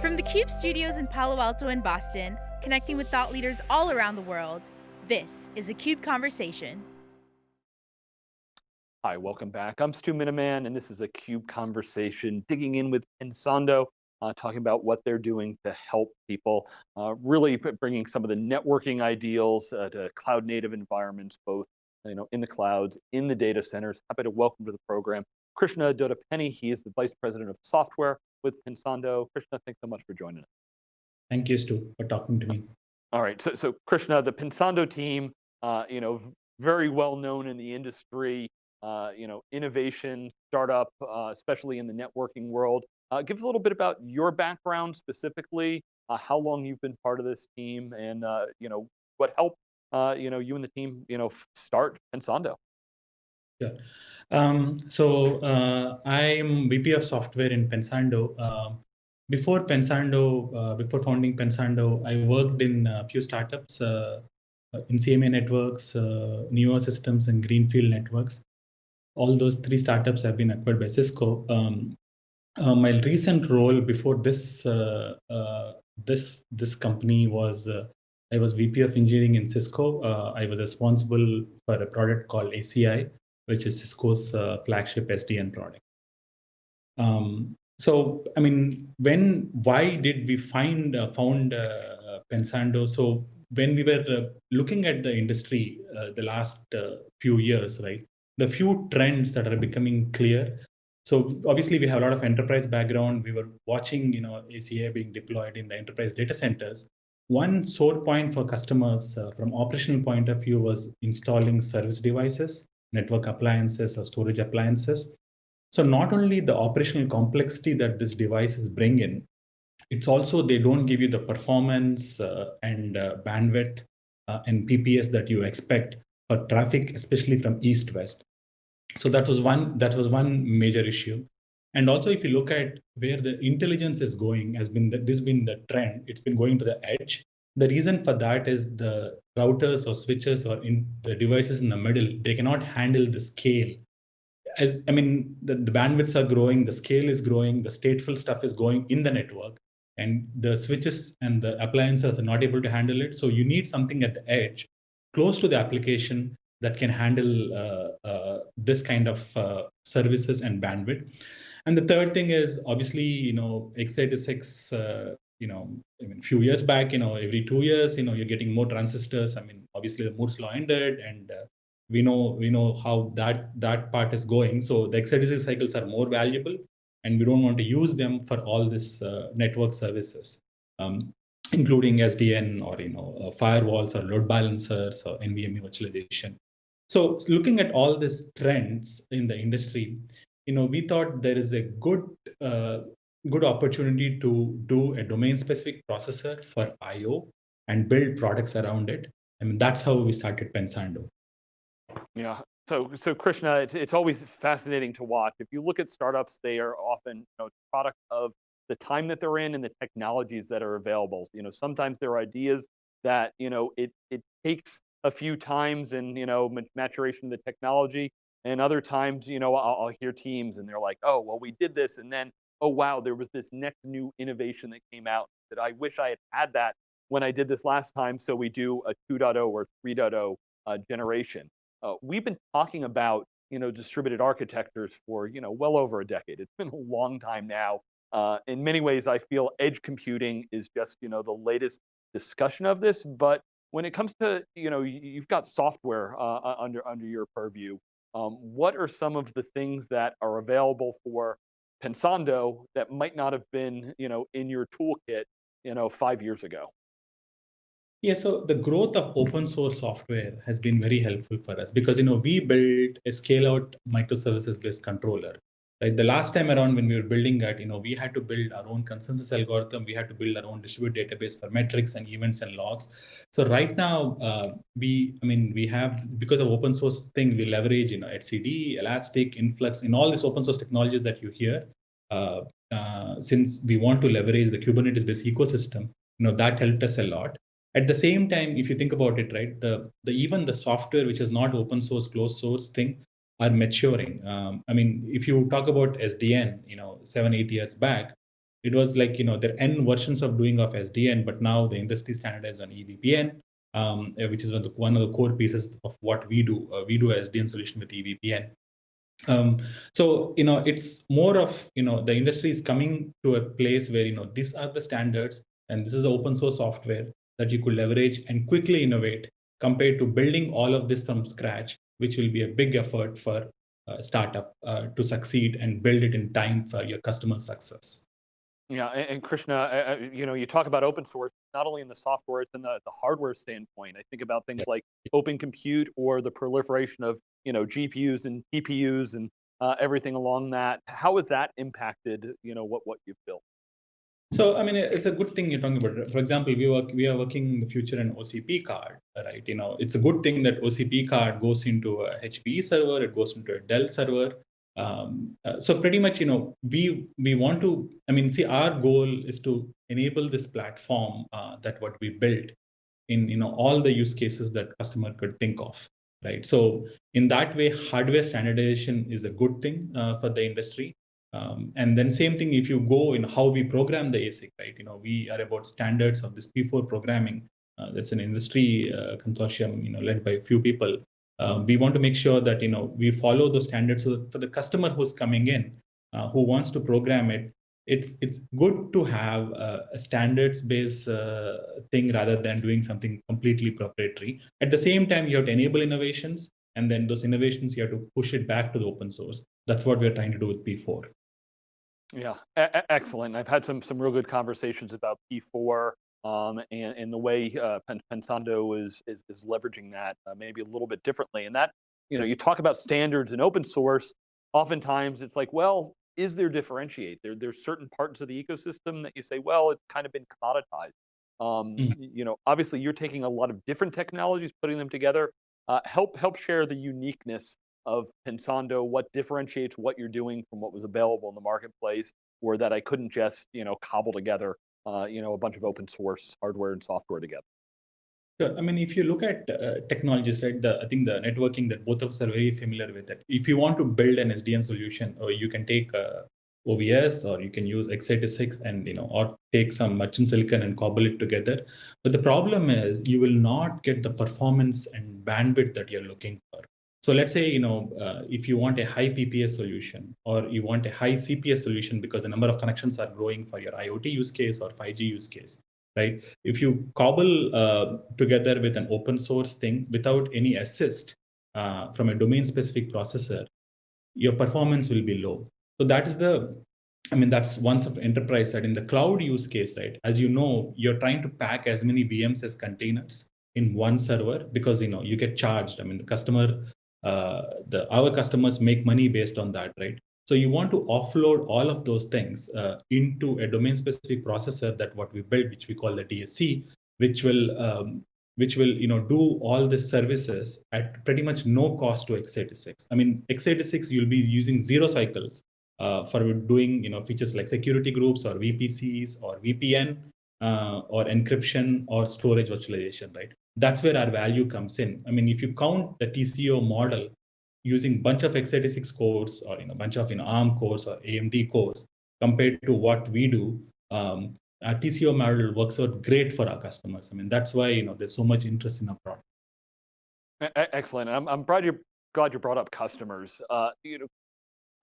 From the CUBE studios in Palo Alto and Boston, connecting with thought leaders all around the world, this is a CUBE Conversation. Hi, welcome back. I'm Stu Miniman, and this is a CUBE Conversation, digging in with Pensando, uh, talking about what they're doing to help people, uh, really bringing some of the networking ideals uh, to cloud native environments, both you know, in the clouds, in the data centers. Happy to welcome to the program Krishna Doddapaneni. He is the Vice President of Software with Pensando. Krishna, thanks so much for joining us. Thank you, Stu, for talking to me. All right, so, so Krishna, the Pensando team, uh, you know, very well known in the industry, uh, you know, innovation, startup, uh, especially in the networking world. Uh, give us a little bit about your background specifically, uh, how long you've been part of this team, and uh, you know what helped you know you and the team you know start Pensando. Yeah. Um, so I am VP of software in Pensando. Um, before Pensando, before founding Pensando, I worked in a few startups in Insieme Networks, Nuova Systems, and Greenfield Networks all those three startups have been acquired by Cisco. Um, uh, my recent role before this uh, uh, this this company was uh, I was VP of engineering in Cisco. Uh, I was responsible for a product called ACI, which is Cisco's uh, flagship SDN product. Um, so, I mean, when why did we find found Pensando? So when we were looking at the industry the last few years, right? the few trends that are becoming clear. So obviously we have a lot of enterprise background. We were watching, you know, ACI being deployed in the enterprise data centers. One sore point for customers uh, from operational point of view was installing service devices, network appliances or storage appliances. So not only the operational complexity that these devices bring in, it's also they don't give you the performance uh, and uh, bandwidth uh, and PPS that you expect for traffic, especially from east-west. So that was one that was one major issue. And also, if you look at where the intelligence is going, has been the, this been the trend. It's been going to the edge. The reason for that is the routers or switches or in the devices in the middle, they cannot handle the scale. As I mean, the, the bandwidths are growing, the scale is growing, the stateful stuff is going in the network, and the switches and the appliances are not able to handle it. So you need something at the edge close to the application that can handle uh, uh, this kind of uh, services and bandwidth. And the third thing is obviously, you know, x86, uh, you know, I mean, a few years back, you know, every two years, you know, you're getting more transistors. I mean, obviously the Moore's law ended and uh, we know we know how that that part is going. So the x86 cycles are more valuable and we don't want to use them for all this uh, network services. Um, including SDN or you know uh, firewalls or load balancers or NVMe virtualization. So looking at all these trends in the industry, you know, we thought there is a good uh, good opportunity to do a domain-specific processor for I/O and build products around it. I mean, that's how we started Pensando. Yeah. So, so Krishna, it's, always fascinating to watch. If you look at startups, they are often you know, product of the time that they're in and the technologies that are available. You know, sometimes there are ideas that, you know, it, it takes a few times and, you know, maturation of the technology. And other times, you know, I'll, I'll hear teams and they're like, oh, well, we did this. And then, oh, wow, there was this next new innovation that came out that I wish I had had that when I did this last time. So we do a 2.0 or 3.0 uh, generation. Uh, we've been talking about you know, distributed architectures for, you know, well over a decade. It's been a long time now. Uh, in many ways, I feel edge computing is just you know the latest discussion of this. But when it comes to you know you've got software uh, under under your purview, um, what are some of the things that are available for Pensando that might not have been you know in your toolkit you know five years ago? Yeah, so the growth of open source software has been very helpful for us because you know we built a scale out microservices based controller The last time around when we were building that, you know, we had to build our own consensus algorithm. We had to build our own distributed database for metrics and events and logs. So right now, uh, we, I mean, we have because of open source thing, we leverage, you know, etcd, Elastic, Influx, in all these open source technologies that you hear. Uh, uh, since we want to leverage the Kubernetes-based ecosystem, you know, that helped us a lot. At the same time, if you think about it, right, the the even the software which is not open source, closed source thing, are maturing. Um, I mean, if you talk about SDN, you know, seven, eight years back, it was like, you know, there are N versions of doing of SDN, but now the industry standardized on EVPN, um, uh, which is one of, the, one of the core pieces of what we do. Uh, we do SDN solution with EVPN. Um, so, you know, it's more of, you know, the industry is coming to a place where, you know, these are the standards and this is the open source software that you could leverage and quickly innovate compared to building all of this from scratch, which will be a big effort for a startup uh, to succeed and build it in time for your customer success. Yeah, and, Krishna, uh, you know, you talk about open source, not only in the software, it's in the, the hardware standpoint. I think about things like open compute or the proliferation of, you know, GPUs and TPUs and uh, everything along that. How has that impacted, you know, what, what you've built? So, I mean, it's a good thing you're talking about. For example, we work, we are working in the future in OCP card, right? You know, it's a good thing that OCP card goes into a HPE server, it goes into a Dell server. Um, uh, so pretty much, you know, we we want to. I mean, see, our goal is to enable this platform uh, that what we built in you know all the use cases that customer could think of, right? So in that way, hardware standardization is a good thing uh, for the industry. Um, and then same thing if you go in how we program the ASIC, right? You know, we are about standards of this P4 programming. Uh, that's an industry uh, consortium, you know, led by a few people. Uh, we want to make sure that you know we follow those standards so for the customer who's coming in, uh, who wants to program it, it's it's good to have a standards-based uh, thing rather than doing something completely proprietary. At the same time, you have to enable innovations, and then those innovations you have to push it back to the open source. That's what we're trying to do with P4. Yeah, excellent. I've had some some real good conversations about P4 um, and, and the way uh, Pensando is, is, is leveraging that uh, maybe a little bit differently. And that, you know, you talk about standards and open source. Oftentimes, it's like, well, is there differentiate? There, there's certain parts of the ecosystem that you say, well, it's kind of been commoditized. Um, mm. You know, obviously, you're taking a lot of different technologies, putting them together. Uh, help help share the uniqueness of Pensando, what differentiates what you're doing from what was available in the marketplace, or that I couldn't just you know cobble together uh, you know a bunch of open source hardware and software together. Sure. I mean, if you look at uh, technologies, right, the, I think the networking that both of us are very familiar with That If you want to build an SDN solution, or you can take uh, OVS, or you can use x86 and, you know, or take some merchant silicon and cobble it together. But the problem is you will not get the performance and bandwidth that you're looking for. So let's say, you know, uh, if you want a high PPS solution or you want a high CPS solution because the number of connections are growing for your IoT use case or 5G use case, right? If you cobble uh, together with an open source thing without any assist uh, from a domain specific processor, your performance will be low. So that is the, I mean, that's one sort of enterprise side. In the cloud use case, right? As you know, you're trying to pack as many VMs as containers in one server because you know you get charged. I mean, the customer uh, the our customers make money based on that, right? So you want to offload all of those things uh, into a domain-specific processor that what we built, which we call the DSC, which will um, which will you know do all the services at pretty much no cost to x86. I mean, x86 you'll be using zero cycles for doing you know features like security groups or VPCs or VPN uh, or encryption or storage virtualization, right? that's where our value comes in. I mean, if you count the TCO model using bunch of x86 cores or you know bunch of you know ARM cores or AMD cores compared to what we do, um, our TCO model works out great for our customers. I mean, that's why you know there's so much interest in our product. Excellent. I'm I'm glad you glad you brought up customers. Uh, you know,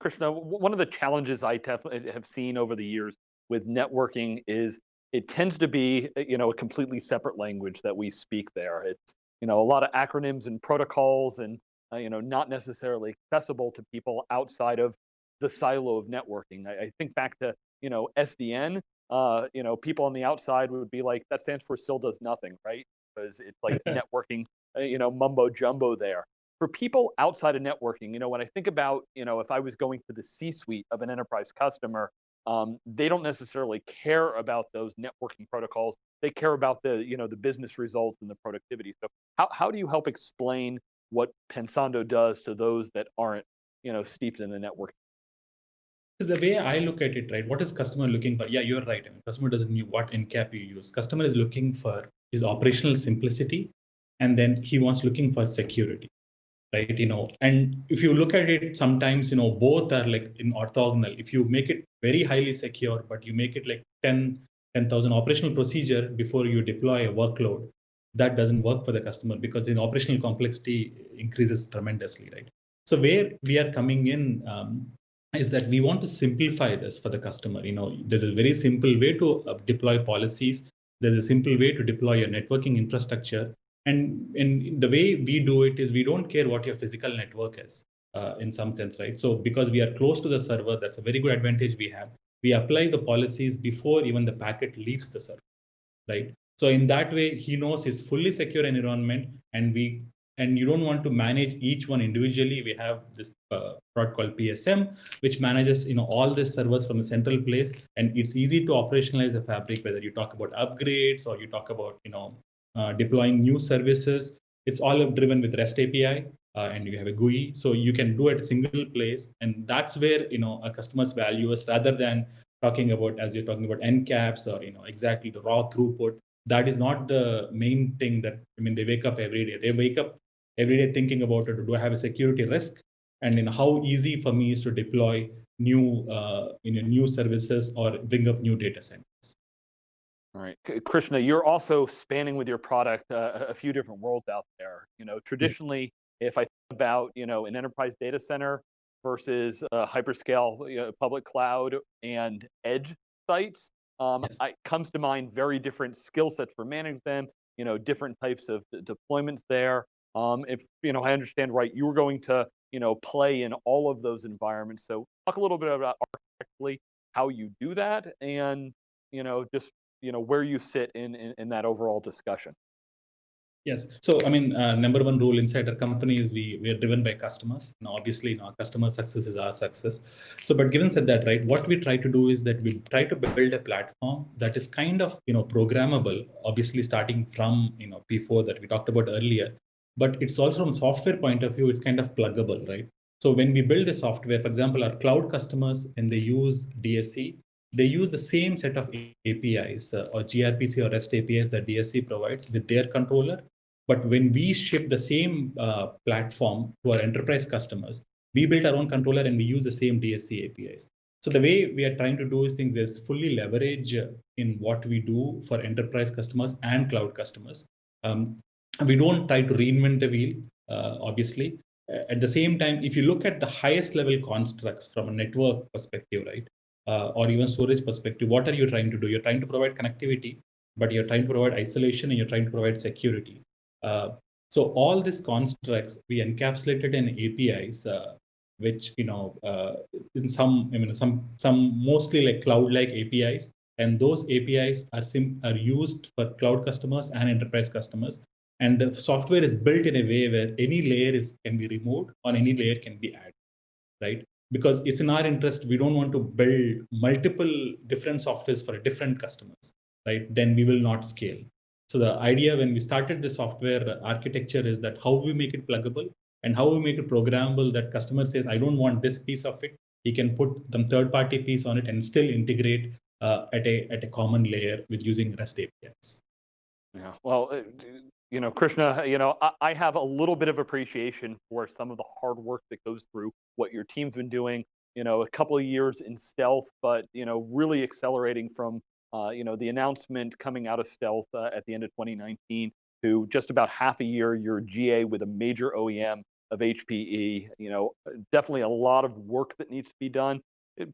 Krishna, one of the challenges I have seen over the years with networking is it tends to be uh, you know a completely separate language that we speak there. It's you know a lot of acronyms and protocols and uh, you know not necessarily accessible to people outside of the silo of networking. I, I think back to you know SDN. Uh, you know people on the outside would be like that stands for still does nothing, right? Because it's like networking, uh, you know mumbo jumbo there. For people outside of networking, you know when I think about you know if I was going to the C-suite of an enterprise customer um, they don't necessarily care about those networking protocols. They care about the, you know, the business results and the productivity. So how, how do you help explain what Pensando does to those that aren't, you know, steeped in the networking? So the way I look at it, right, what is customer looking for? Yeah, you're right. I mean, customer doesn't know what encap you use. Customer is looking for his operational simplicity, and then he wants looking for security, right? You know, and if you look at it, sometimes, you know, both are like in orthogonal. If you make it very highly secure, but you make it like 10, 10,000 operational procedure before you deploy a workload, that doesn't work for the customer because the operational complexity increases tremendously, right? So where we are coming in um, is that we want to simplify this for the customer. You know, there's a very simple way to uh, deploy policies. There's a simple way to deploy your networking infrastructure. And, in the way we do it is we don't care what your physical network is uh, in some sense, right? So because we are close to the server, that's a very good advantage we have. We apply the policies before even the packet leaves the server, right? So in that way, he knows his fully secure environment and we and you don't want to manage each one individually. We have this uh, product called PSM, which manages you know all the servers from a central place, and it's easy to operationalize a fabric. Whether you talk about upgrades or you talk about you know deploying new services, it's all driven with REST API, uh, and you have a GUI, so you can do it a single place, and that's where you know a customer's value is rather than talking about as you're talking about encaps or you know exactly the raw throughput. That is not the main thing that i mean they wake up every day. They wake up every day thinking about it. Do i have a security risk? And in how easy for me is to deploy new uh, you know, new services or bring up new data centers all right krishna you're also spanning with your product uh, a few different worlds out there you know traditionally yeah. if i think about you know an enterprise data center versus a hyperscale you know, public cloud and edge sites um, yes. I, comes to mind very different skill sets for managing them, you know, different types of deployments there. Um, if, you know, I understand right, you were going to, you know, play in all of those environments. So talk a little bit about architecturally how you do that and, you know, just, you know, where you sit in, in, in that overall discussion. Yes. So, I mean, uh, number one rule inside our company is we, we are driven by customers. And obviously, you know, our customer success is our success. So, but given said that, right, what we try to do is that we try to build a platform that is kind of, you know, programmable, obviously starting from, you know, P4 that we talked about earlier, but it's also from software point of view, it's kind of pluggable, right? So when we build the software, for example, our cloud customers, and they use DSC, they use the same set of APIs uh, or gRPC or REST APIs that DSC provides with their controller but when we ship the same uh, platform to our enterprise customers, we build our own controller and we use the same DSC APIs. So the way we are trying to do is things there's fully leverage in what we do for enterprise customers and cloud customers. Um, we don't try to reinvent the wheel, uh, obviously. At the same time, if you look at the highest level constructs from a network perspective, right, uh, or even storage perspective, what are you trying to do? You're trying to provide connectivity, but you're trying to provide isolation and you're trying to provide security. Uh, so all these constructs we encapsulated in APIs, uh, which you know uh, in some I mean some some mostly like cloud-like APIs, and those APIs are sim are used for cloud customers and enterprise customers. And the software is built in a way where any layer is can be removed or any layer can be added, right? Because it's in our interest, we don't want to build multiple different softwares for different customers, right? Then we will not scale. So the idea when we started the software architecture is that how we make it pluggable and how we make it programmable that customer says, I don't want this piece of it. He can put some third party piece on it and still integrate uh, at, a, at a common layer with using REST APIs. Yeah, well, uh, you know, Krishna, you know, I, I have a little bit of appreciation for some of the hard work that goes through what your team's been doing, you know, a couple of years in stealth, but, you know, really accelerating from uh, you know, the announcement coming out of stealth uh, at the end of 2019 to just about half a year, you're GA with a major OEM of HPE, you know, definitely a lot of work that needs to be done.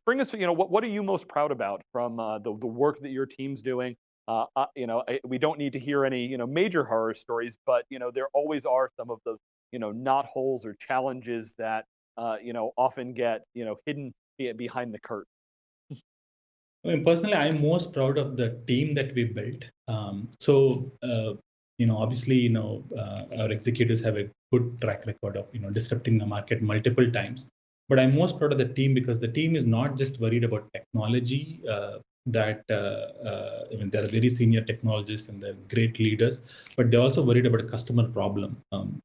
Bring us, you know, what, what are you most proud about from uh, the, the work that your team's doing? Uh, uh, you know, I, we don't need to hear any, you know, major horror stories, but, you know, there always are some of those, you know, knot holes or challenges that, you know, often get, you know, hidden behind the curtain. I mean, personally, I'm most proud of the team that we built. Um, so, uh, you know, obviously, you know, uh, our executives have a good track record of, you know, disrupting the market multiple times. But I'm most proud of the team because the team is not just worried about technology. Uh, that uh, uh, I mean, they're very senior technologists and they're great leaders, but they're also worried about a customer problem. Um,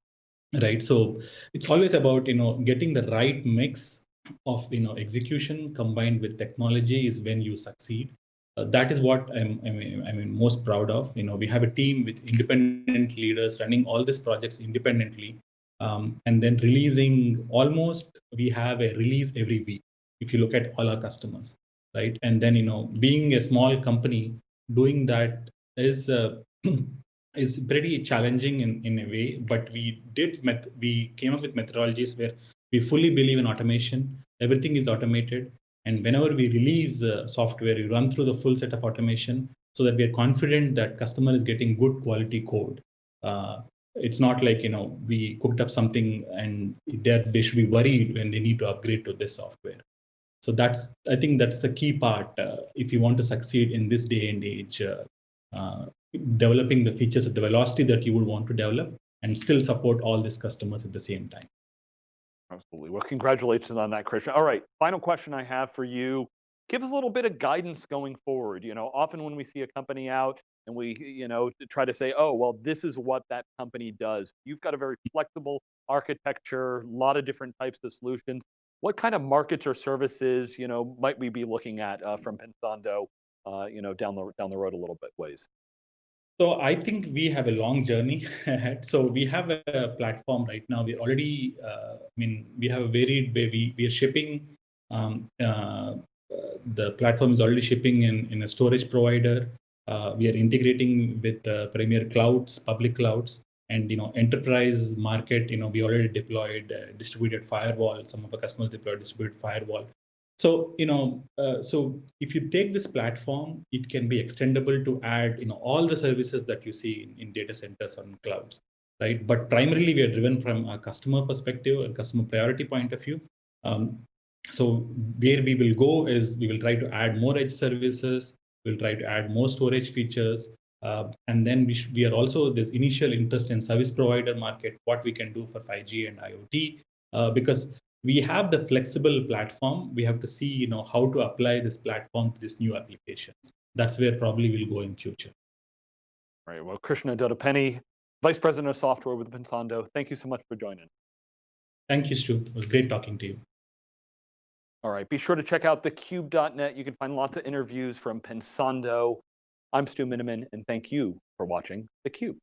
right. So it's always about you know getting the right mix of you know execution combined with technology is when you succeed. Uh, that is what I'm, I mean, I mean most proud of. You know, we have a team with independent leaders running all these projects independently, um, and then releasing almost we have a release every week if you look at all our customers right? And then you know being a small company doing that is uh, is pretty challenging in, in a way. But we did met- we came up with methodologies where we fully believe in automation. Everything is automated. And whenever we release uh, software we run through the full set of automation so that we are confident that customer is getting good quality code. Uh, it's not like you know we cooked up something and they should be worried when they need to upgrade to this software so that's i think that's the key part uh, if you want to succeed in this day and age uh, uh, developing the features at the velocity that you would want to develop and still support all these customers at the same time. Absolutely. Well congratulations on that krishna all right final question i have for you. Give us a little bit of guidance going forward. You know often when we see a company out and we you know try to say oh well this is what that company does. You've got a very flexible architecture a lot of different types of solutions what kind of markets or services you know might we be looking at uh, from pensando uh, you know down the down the road a little bit ways so I think we have a long journey ahead. So we have a platform right now. We already, uh, I mean, we have a varied way. We, we are shipping, um, uh, the platform is already shipping in, in a storage provider. Uh, we are integrating with uh, premier clouds, public clouds, and you know enterprise market. You know we already deployed uh, distributed firewall. Some of our customers deployed distributed firewall. So you know, uh, so if you take this platform, it can be extendable to add you know all the services that you see in, in data centers on clouds, right? But primarily we are driven from a customer perspective, a customer priority point of view. Um, so where we will go is we will try to add more edge services We'll try to add more storage features. Uh, and then we, we are also this initial interest in service provider market, what we can do for 5G and IoT, uh, because we have the flexible platform. We have to see, you know, how to apply this platform to these new applications. That's where probably we'll go in future. All right. Well, Krishna Doddapaneni, Vice President of Software with Pensando, thank you so much for joining. Thank you, Stu. It was great talking to you. All right, be sure to check out thecube.net. You can find lots of interviews from Pensando. I'm Stu Miniman, and thank you for watching theCUBE.